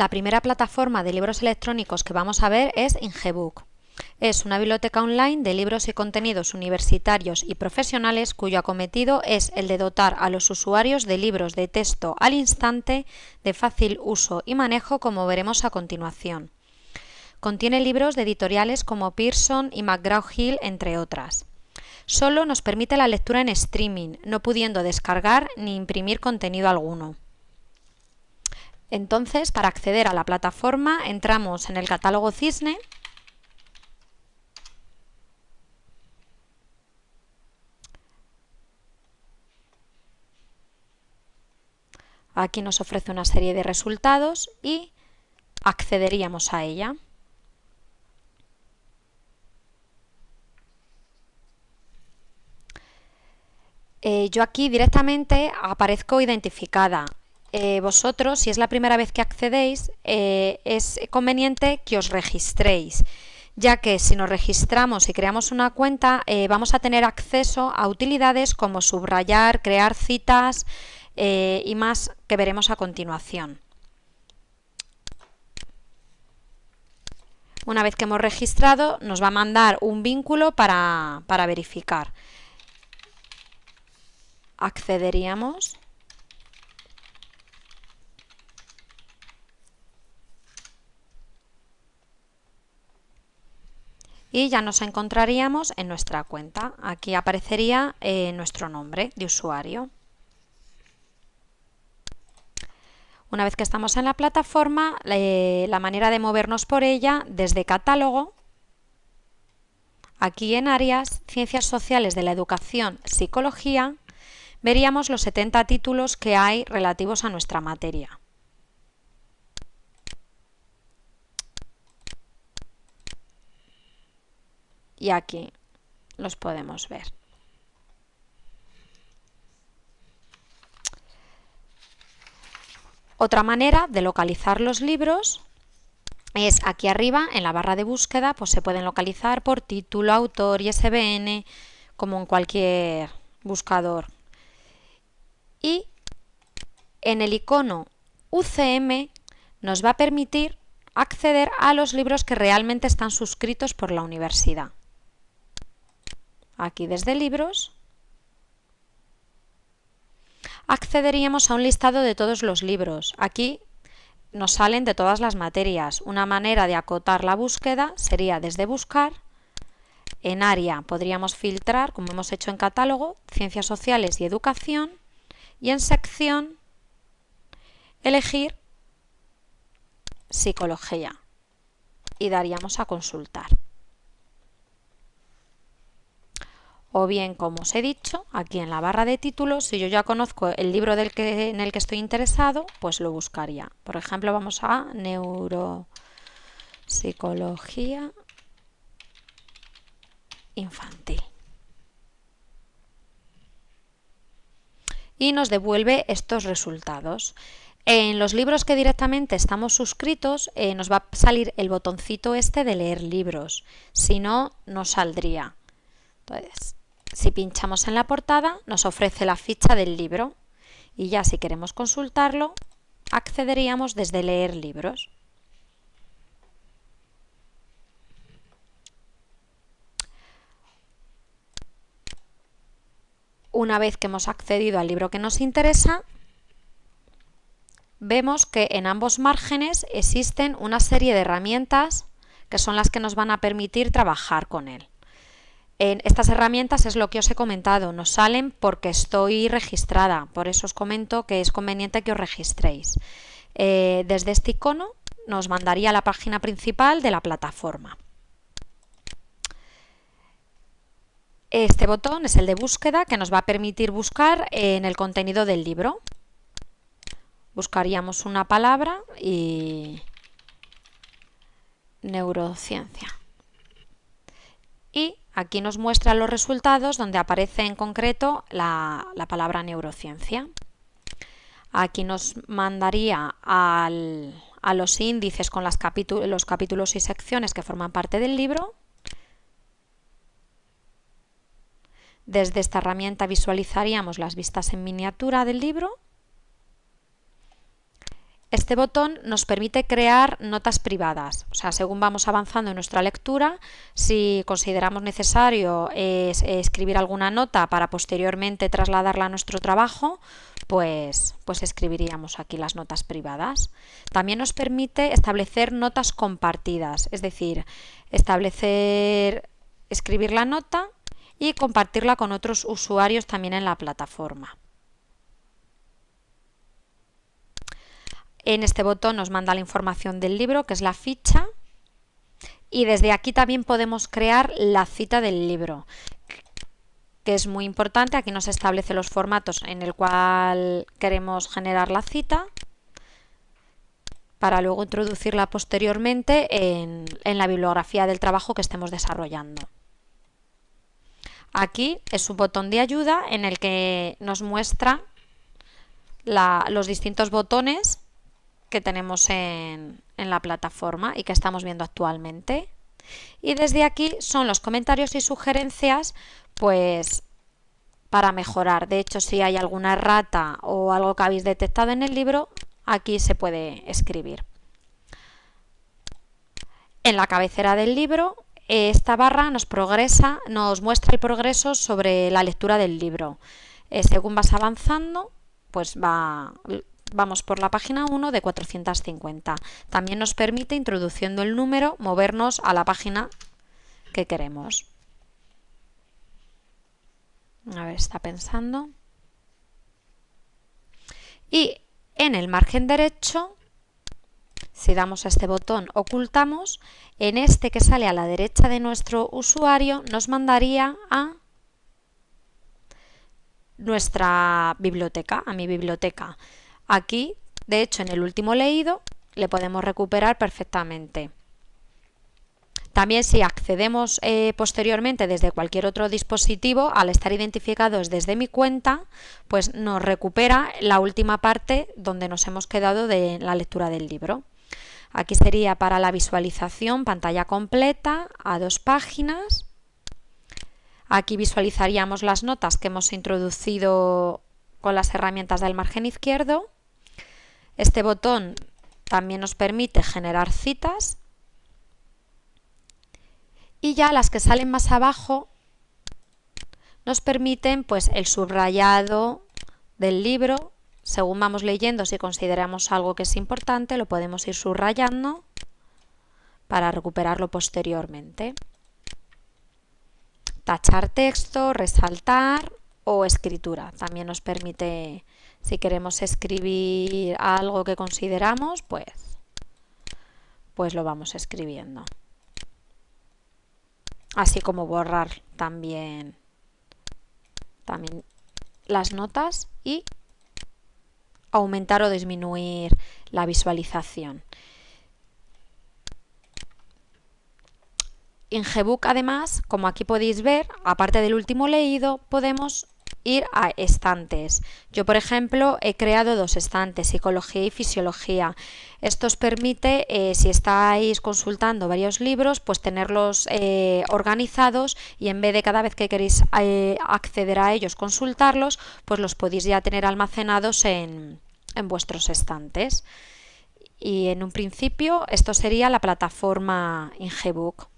La primera plataforma de libros electrónicos que vamos a ver es Ingebook. Es una biblioteca online de libros y contenidos universitarios y profesionales cuyo acometido es el de dotar a los usuarios de libros de texto al instante de fácil uso y manejo como veremos a continuación. Contiene libros de editoriales como Pearson y McGraw-Hill entre otras. Solo nos permite la lectura en streaming, no pudiendo descargar ni imprimir contenido alguno. Entonces, para acceder a la plataforma, entramos en el catálogo Cisne Aquí nos ofrece una serie de resultados y accederíamos a ella. Eh, yo aquí directamente aparezco identificada. Eh, vosotros, si es la primera vez que accedéis, eh, es conveniente que os registréis, ya que si nos registramos y creamos una cuenta, eh, vamos a tener acceso a utilidades como subrayar, crear citas y más que veremos a continuación. Una vez que hemos registrado, nos va a mandar un vínculo para, para verificar. Accederíamos. Y ya nos encontraríamos en nuestra cuenta. Aquí aparecería eh, nuestro nombre de usuario. Una vez que estamos en la plataforma, la manera de movernos por ella desde catálogo, aquí en áreas, ciencias sociales de la educación, psicología, veríamos los 70 títulos que hay relativos a nuestra materia. Y aquí los podemos ver. Otra manera de localizar los libros es aquí arriba en la barra de búsqueda, pues se pueden localizar por título, autor y ISBN, como en cualquier buscador. Y en el icono UCM nos va a permitir acceder a los libros que realmente están suscritos por la universidad aquí desde libros, accederíamos a un listado de todos los libros. Aquí nos salen de todas las materias. Una manera de acotar la búsqueda sería desde buscar, en área podríamos filtrar, como hemos hecho en catálogo, ciencias sociales y educación, y en sección elegir psicología y daríamos a consultar. O bien, como os he dicho, aquí en la barra de títulos, si yo ya conozco el libro del que, en el que estoy interesado, pues lo buscaría. Por ejemplo, vamos a neuropsicología infantil. Y nos devuelve estos resultados. En los libros que directamente estamos suscritos eh, nos va a salir el botoncito este de leer libros, si no, no saldría. Entonces, si pinchamos en la portada nos ofrece la ficha del libro y ya si queremos consultarlo accederíamos desde leer libros. Una vez que hemos accedido al libro que nos interesa, vemos que en ambos márgenes existen una serie de herramientas que son las que nos van a permitir trabajar con él estas herramientas es lo que os he comentado, nos salen porque estoy registrada, por eso os comento que es conveniente que os registréis. Eh, desde este icono nos mandaría a la página principal de la plataforma. Este botón es el de búsqueda que nos va a permitir buscar en el contenido del libro. Buscaríamos una palabra y neurociencia. Y Aquí nos muestra los resultados donde aparece en concreto la, palabra neurociencia. Aquí nos mandaría a los índices con los capítulos y secciones que forman parte del libro. Desde esta herramienta visualizaríamos las vistas en miniatura del libro este botón nos permite crear notas privadas, o sea, según vamos avanzando en nuestra lectura, si consideramos necesario escribir alguna nota para posteriormente trasladarla a nuestro trabajo, pues, pues escribiríamos aquí las notas privadas. También nos permite establecer notas compartidas, es decir, establecer, escribir la nota y compartirla con otros usuarios también en la plataforma. En este botón nos manda la información del libro, que es la ficha, y desde aquí también podemos crear la cita del libro, que es muy importante. Aquí nos establece los formatos en el cual queremos generar la cita para luego introducirla posteriormente en, la bibliografía del trabajo que estemos desarrollando. Aquí es un botón de ayuda en el que nos muestra los distintos botones que tenemos en, la plataforma y que estamos viendo actualmente. Y desde aquí son los comentarios y sugerencias pues para mejorar. De hecho, si hay alguna rata o algo que habéis detectado en el libro, aquí se puede escribir. En la cabecera del libro, esta barra nos, progresa, nos muestra el progreso sobre la lectura del libro. Eh, según vas avanzando, pues va, Vamos por la página 1 de 450. También nos permite, introduciendo el número, movernos a la página que queremos. A ver, está pensando. Y en el margen derecho, si damos a este botón ocultamos, en este que sale a la derecha de nuestro usuario nos mandaría a nuestra biblioteca, a mi biblioteca. Aquí, de hecho, en el último leído, le podemos recuperar perfectamente. También si accedemos eh, posteriormente desde cualquier otro dispositivo, al estar identificados desde mi cuenta, pues nos recupera la última parte donde nos hemos quedado de la lectura del libro. Aquí sería para la visualización pantalla completa a dos páginas. Aquí visualizaríamos las notas que hemos introducido con las herramientas del margen izquierdo. Este botón también nos permite generar citas. Y ya las que salen más abajo nos permiten pues el subrayado del libro. Según vamos leyendo si consideramos algo que es importante lo podemos ir subrayando para recuperarlo posteriormente. Tachar texto, resaltar o escritura también nos permite si queremos escribir algo que consideramos, pues, pues lo vamos escribiendo. Así como borrar también, también las notas y aumentar o disminuir la visualización. En Gbook además, como aquí podéis ver, aparte del último leído, podemos ir a estantes. Yo, por ejemplo, he creado dos estantes, psicología y fisiología. Esto os permite, eh, si estáis consultando varios libros, pues tenerlos eh, organizados y en vez de cada vez que queréis eh, acceder a ellos, consultarlos, pues los podéis ya tener almacenados en, en vuestros estantes. Y en un principio esto sería la plataforma Ingebook.